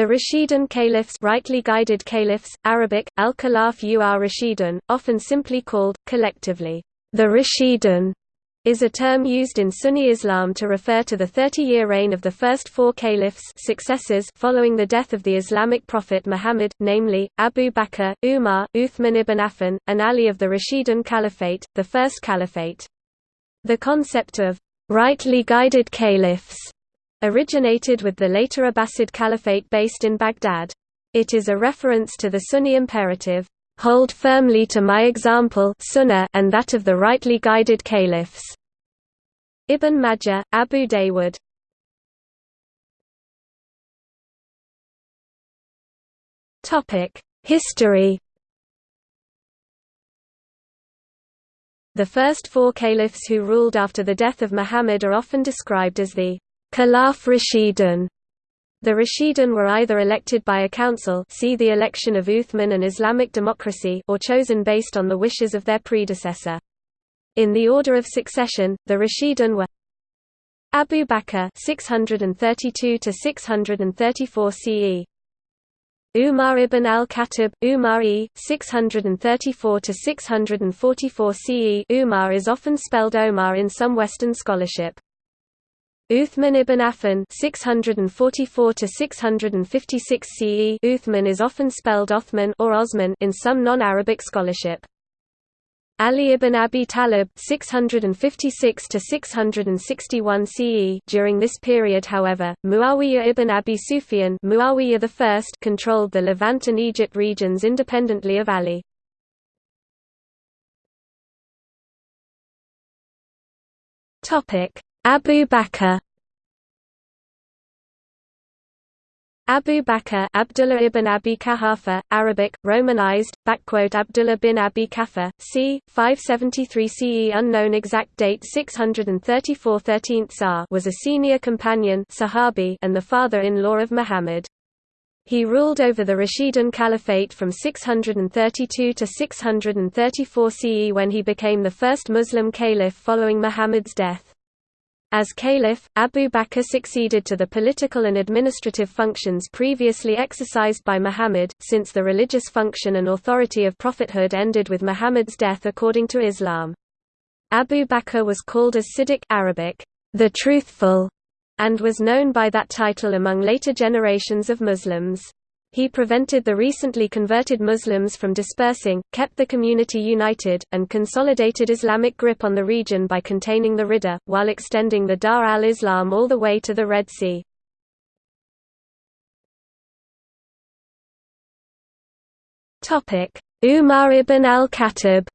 The Rashidun caliphs rightly guided caliphs, Arabic, al-Khalaf ur Rashidun, often simply called, collectively, the Rashidun, is a term used in Sunni Islam to refer to the 30-year reign of the first four caliphs successors following the death of the Islamic prophet Muhammad, namely, Abu Bakr, Umar, Uthman ibn Affan, and Ali of the Rashidun Caliphate, the First Caliphate. The concept of rightly guided caliphs originated with the later Abbasid Caliphate based in Baghdad. It is a reference to the Sunni imperative, "...hold firmly to my example sunnah and that of the rightly guided caliphs." Ibn Majah, Abu Dawood History The first four caliphs who ruled after the death of Muhammad are often described as the Khalaf Rashidun. The Rashidun were either elected by a council see the election of Uthman and Islamic democracy or chosen based on the wishes of their predecessor. In the order of succession, the Rashidun were Abu Bakr 632 to 634 CE Umar ibn al-Khattab, Umar e. 634 to 644 CE Umar is often spelled Omar in some Western scholarship. Uthman ibn Affan 644 to 656 CE Uthman is often spelled Othman or Osman in some non-Arabic scholarship. Ali ibn Abi Talib 656 to 661 CE During this period however, Muawiyah ibn Abi Sufyan Muawiyah I controlled the Levant and Egypt regions independently of Ali. Topic: Abu Bakr Abu Bakr Abdullah ibn Abi Quhafa, Arabic, Romanized, backquote Abdullah bin Abi Quhafa, c. 573 CE unknown exact date 634 13th Tsar was a senior companion Sahabi and the father-in-law of Muhammad. He ruled over the Rashidun Caliphate from 632 to 634 CE when he became the first Muslim caliph following Muhammad's death. As caliph, Abu Bakr succeeded to the political and administrative functions previously exercised by Muhammad, since the religious function and authority of prophethood ended with Muhammad's death according to Islam. Abu Bakr was called as Siddiq Arabic, the truthful, and was known by that title among later generations of Muslims. He prevented the recently converted Muslims from dispersing, kept the community united, and consolidated Islamic grip on the region by containing the Ridda, while extending the Dar al-Islam all the way to the Red Sea. Umar ibn al-Khattab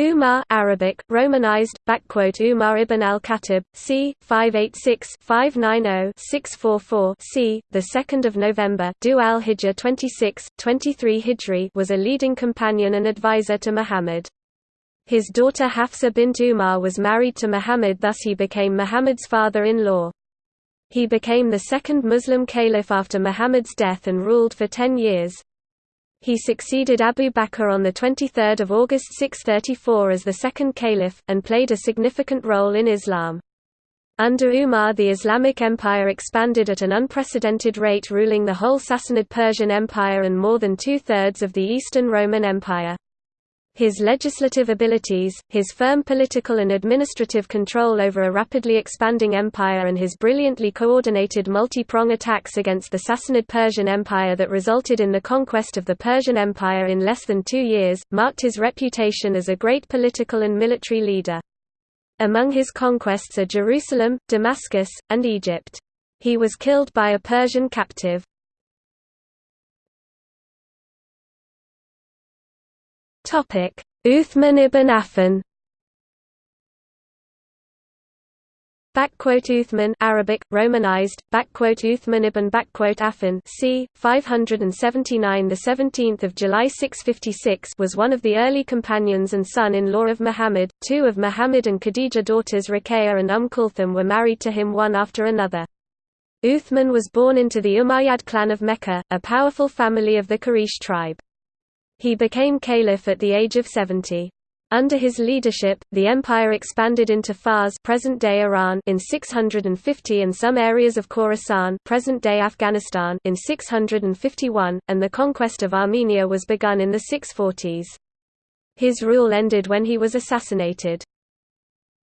Umar Arabic, Romanized, backquote Umar ibn al-Khattab, c. 586-590-644 c. the 2nd of November, Dhu al-Hijjah 26, 23 Hijri was a leading companion and advisor to Muhammad. His daughter Hafsa bint Umar was married to Muhammad thus he became Muhammad's father-in-law. He became the second Muslim caliph after Muhammad's death and ruled for ten years. He succeeded Abu Bakr on 23 August 634 as the second caliph, and played a significant role in Islam. Under Umar the Islamic Empire expanded at an unprecedented rate ruling the whole Sassanid Persian Empire and more than two-thirds of the Eastern Roman Empire. His legislative abilities, his firm political and administrative control over a rapidly expanding empire and his brilliantly coordinated multi-prong attacks against the Sassanid Persian Empire that resulted in the conquest of the Persian Empire in less than two years, marked his reputation as a great political and military leader. Among his conquests are Jerusalem, Damascus, and Egypt. He was killed by a Persian captive. Topic: Uthman ibn Affan. Uthman Arabic Romanized Uthman ibn Affan c. 579 the 17th of July 656 was one of the early companions and son-in-law of Muhammad. Two of Muhammad and Khadija daughters Ruqayya and Umm Kulthum were married to him one after another. Uthman was born into the Umayyad clan of Mecca a powerful family of the Quraysh tribe he became caliph at the age of 70. Under his leadership, the empire expanded into Fars present-day Iran in 650 and some areas of Khorasan present-day Afghanistan in 651, and the conquest of Armenia was begun in the 640s. His rule ended when he was assassinated.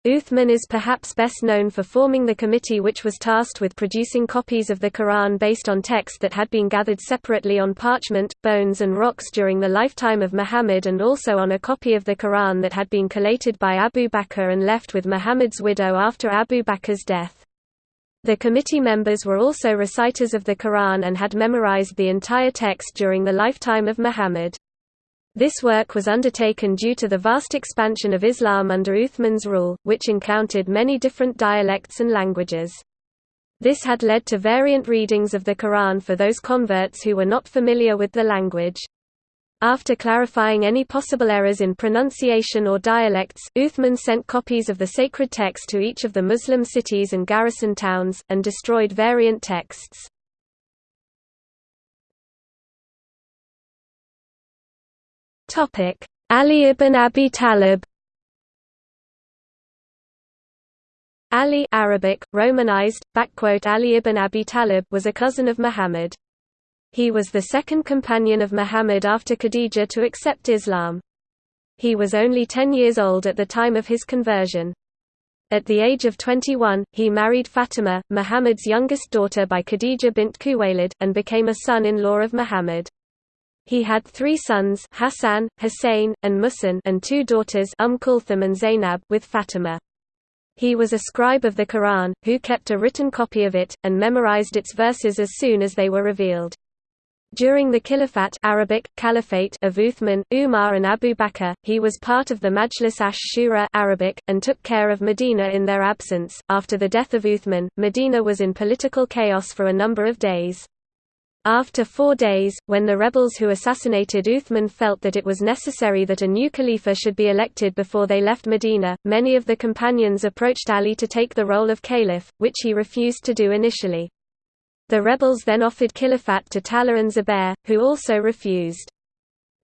Uthman is perhaps best known for forming the committee which was tasked with producing copies of the Quran based on text that had been gathered separately on parchment, bones and rocks during the lifetime of Muhammad and also on a copy of the Quran that had been collated by Abu Bakr and left with Muhammad's widow after Abu Bakr's death. The committee members were also reciters of the Quran and had memorized the entire text during the lifetime of Muhammad. This work was undertaken due to the vast expansion of Islam under Uthman's rule, which encountered many different dialects and languages. This had led to variant readings of the Quran for those converts who were not familiar with the language. After clarifying any possible errors in pronunciation or dialects, Uthman sent copies of the sacred text to each of the Muslim cities and garrison towns, and destroyed variant texts. Ali ibn Abi Talib Ali Arabic, Romanized, Ali ibn Abi Talib was a cousin of Muhammad. He was the second companion of Muhammad after Khadijah to accept Islam. He was only 10 years old at the time of his conversion. At the age of 21, he married Fatima, Muhammad's youngest daughter by Khadijah bint Khuwaylid, and became a son-in-law of Muhammad. He had three sons Hassan, Hussein, and Muhsin and two daughters Umm Kulthum and Zainab with Fatima. He was a scribe of the Quran, who kept a written copy of it, and memorized its verses as soon as they were revealed. During the Khilafat Arabic, Caliphate of Uthman, Umar and Abu Bakr, he was part of the Majlis ash-Shura Arabic, and took care of Medina in their absence. After the death of Uthman, Medina was in political chaos for a number of days. After four days, when the rebels who assassinated Uthman felt that it was necessary that a new Khalifa should be elected before they left Medina, many of the companions approached Ali to take the role of caliph, which he refused to do initially. The rebels then offered Khilafat to Talha and Zubair, who also refused.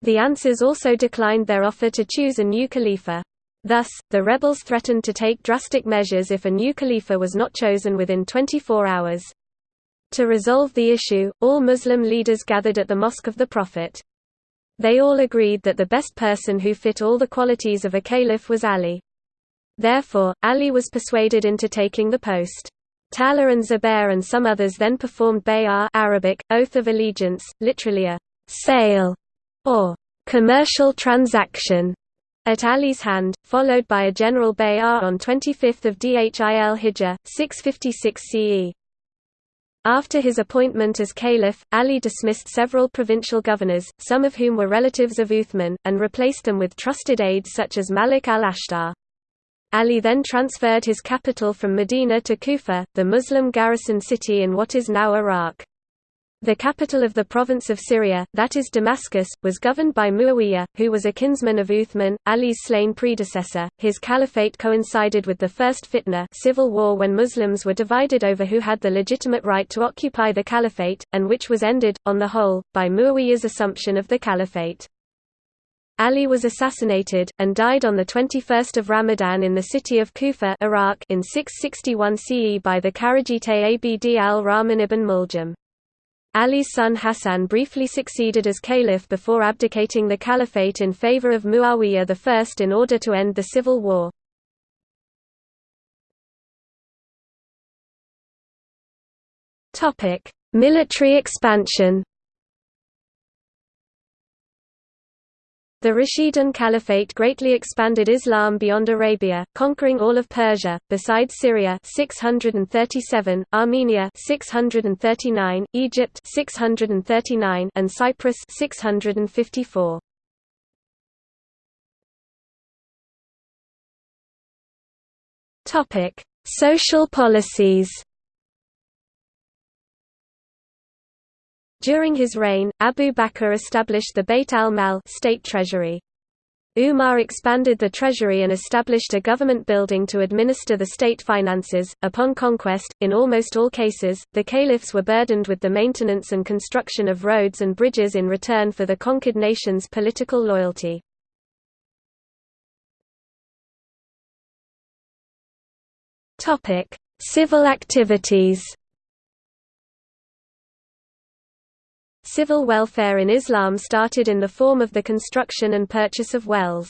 The Ansars also declined their offer to choose a new Khalifa. Thus, the rebels threatened to take drastic measures if a new Khalifa was not chosen within 24 hours. To resolve the issue, all Muslim leaders gathered at the Mosque of the Prophet. They all agreed that the best person who fit all the qualities of a caliph was Ali. Therefore, Ali was persuaded into taking the post. Talha and Zubair and some others then performed bay'ah Arabic, oath of allegiance, literally a sale or commercial transaction at Ali's hand, followed by a general bay'ah on 25 Dhil Hijjah, 656 CE. After his appointment as caliph, Ali dismissed several provincial governors, some of whom were relatives of Uthman, and replaced them with trusted aides such as Malik al-Ashtar. Ali then transferred his capital from Medina to Kufa, the Muslim garrison city in what is now Iraq. The capital of the province of Syria, that is Damascus, was governed by Muawiyah, who was a kinsman of Uthman, Ali's slain predecessor. His caliphate coincided with the First Fitna civil war when Muslims were divided over who had the legitimate right to occupy the caliphate, and which was ended, on the whole, by Muawiyah's assumption of the caliphate. Ali was assassinated, and died on 21 Ramadan in the city of Kufa Iraq in 661 CE by the Kharijite Abd al-Rahman ibn Muljam. Ali's son Hassan briefly succeeded as caliph before abdicating the caliphate in favor of Muawiyah I in order to end the civil war. Military expansion The Rashidun Caliphate greatly expanded Islam beyond Arabia, conquering all of Persia, besides Syria 637, Armenia 639, Egypt 639, and Cyprus 654. Topic: Social policies. During his reign, Abu Bakr established the Beit al-Mal state treasury. Umar expanded the treasury and established a government building to administer the state finances. Upon conquest, in almost all cases, the caliphs were burdened with the maintenance and construction of roads and bridges in return for the conquered nation's political loyalty. Topic: Civil activities. Civil welfare in Islam started in the form of the construction and purchase of wells.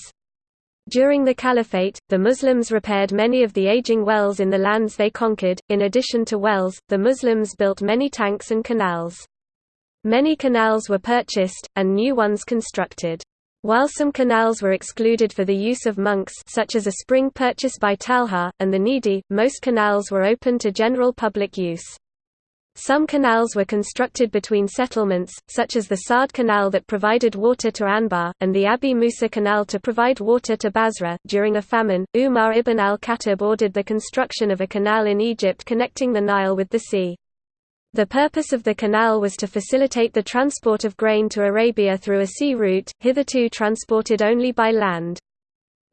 During the Caliphate, the Muslims repaired many of the aging wells in the lands they conquered. In addition to wells, the Muslims built many tanks and canals. Many canals were purchased, and new ones constructed. While some canals were excluded for the use of monks such as a spring purchased by Talha, and the needy, most canals were open to general public use. Some canals were constructed between settlements, such as the Saad Canal that provided water to Anbar, and the Abi Musa Canal to provide water to Basra. During a famine, Umar ibn al-Khattab ordered the construction of a canal in Egypt connecting the Nile with the sea. The purpose of the canal was to facilitate the transport of grain to Arabia through a sea route, hitherto transported only by land.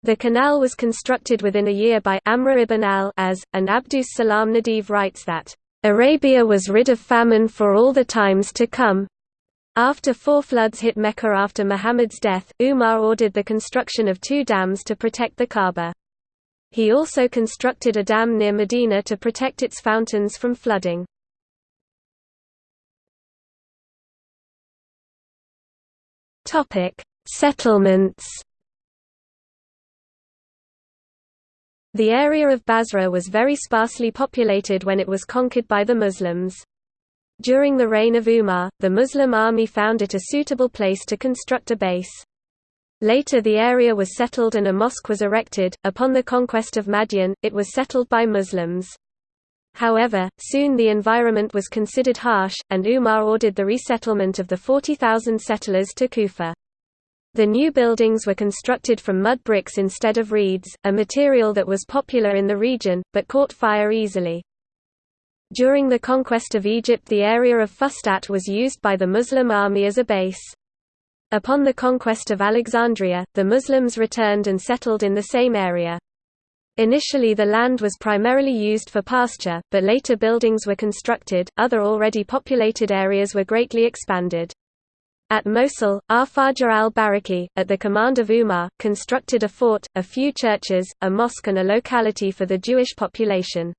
The canal was constructed within a year by Amr ibn al-As, and Abdus Salam Nadvi writes that Arabia was rid of famine for all the times to come. After four floods hit Mecca after Muhammad's death, Umar ordered the construction of two dams to protect the Kaaba. He also constructed a dam near Medina to protect its fountains from flooding. Settlements The area of Basra was very sparsely populated when it was conquered by the Muslims. During the reign of Umar, the Muslim army found it a suitable place to construct a base. Later the area was settled and a mosque was erected. Upon the conquest of Madain, it was settled by Muslims. However, soon the environment was considered harsh, and Umar ordered the resettlement of the 40,000 settlers to Kufa. The new buildings were constructed from mud bricks instead of reeds, a material that was popular in the region, but caught fire easily. During the conquest of Egypt the area of Fustat was used by the Muslim army as a base. Upon the conquest of Alexandria, the Muslims returned and settled in the same area. Initially the land was primarily used for pasture, but later buildings were constructed, other already populated areas were greatly expanded. At Mosul, Arfaja al-Bariqi, at the command of Umar, constructed a fort, a few churches, a mosque and a locality for the Jewish population.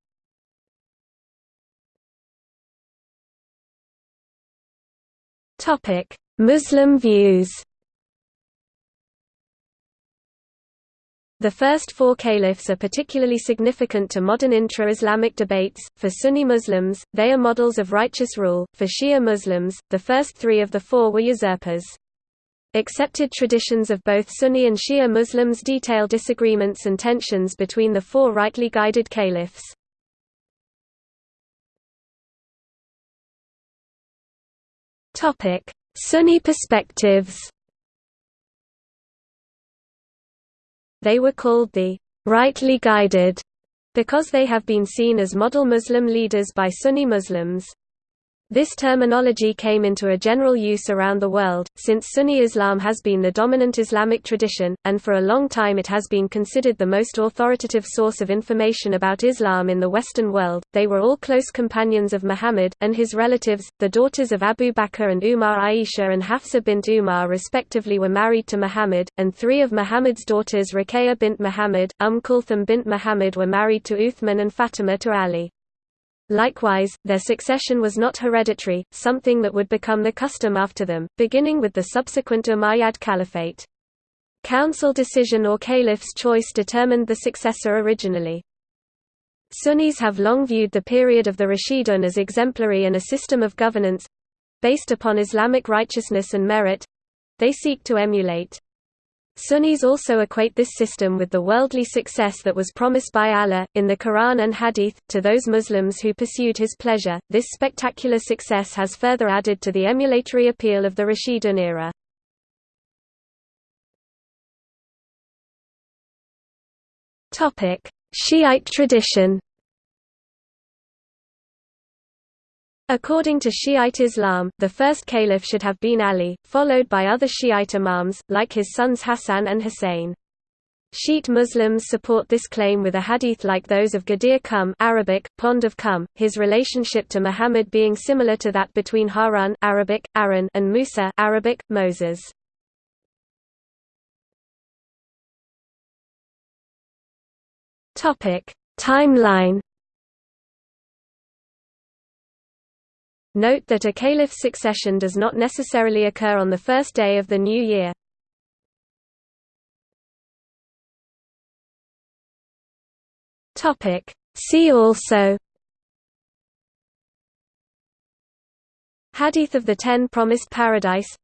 Muslim views The first four caliphs are particularly significant to modern intra-Islamic debates. For Sunni Muslims, they are models of righteous rule. For Shia Muslims, the first three of the four were usurpers. Accepted traditions of both Sunni and Shia Muslims detail disagreements and tensions between the four rightly guided caliphs. Topic: Sunni perspectives. They were called the rightly guided because they have been seen as model Muslim leaders by Sunni Muslims. This terminology came into a general use around the world, since Sunni Islam has been the dominant Islamic tradition, and for a long time it has been considered the most authoritative source of information about Islam in the Western world. They were all close companions of Muhammad, and his relatives, the daughters of Abu Bakr and Umar Aisha and Hafsa bint Umar respectively were married to Muhammad, and three of Muhammad's daughters Ruqayya bint Muhammad, Umm Kulthum bint Muhammad were married to Uthman and Fatima to Ali. Likewise, their succession was not hereditary, something that would become the custom after them, beginning with the subsequent Umayyad Caliphate. Council decision or caliph's choice determined the successor originally. Sunnis have long viewed the period of the Rashidun as exemplary and a system of governance—based upon Islamic righteousness and merit—they seek to emulate. Sunnis also equate this system with the worldly success that was promised by Allah, in the Quran and Hadith, to those Muslims who pursued His pleasure. This spectacular success has further added to the emulatory appeal of the Rashidun era. Shiite tradition According to Shiite Islam, the first caliph should have been Ali, followed by other Shiite imams, like his sons Hassan and Hussein. Shiite Muslims support this claim with a hadith like those of Ghadir Khumm Arabic, Pond of Khumm, his relationship to Muhammad being similar to that between Harun Arabic, Aaron and Musa Arabic, Moses. Timeline Note that a caliph's succession does not necessarily occur on the first day of the new year. See also Hadith of the Ten Promised Paradise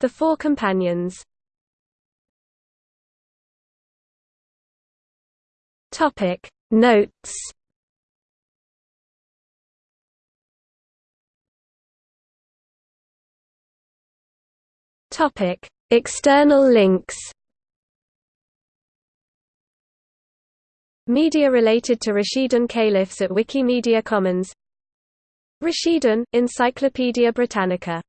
The Four Companions Notes Topic. External links Media related to Rashidun Caliphs at Wikimedia Commons. Rashidun, Encyclopædia Britannica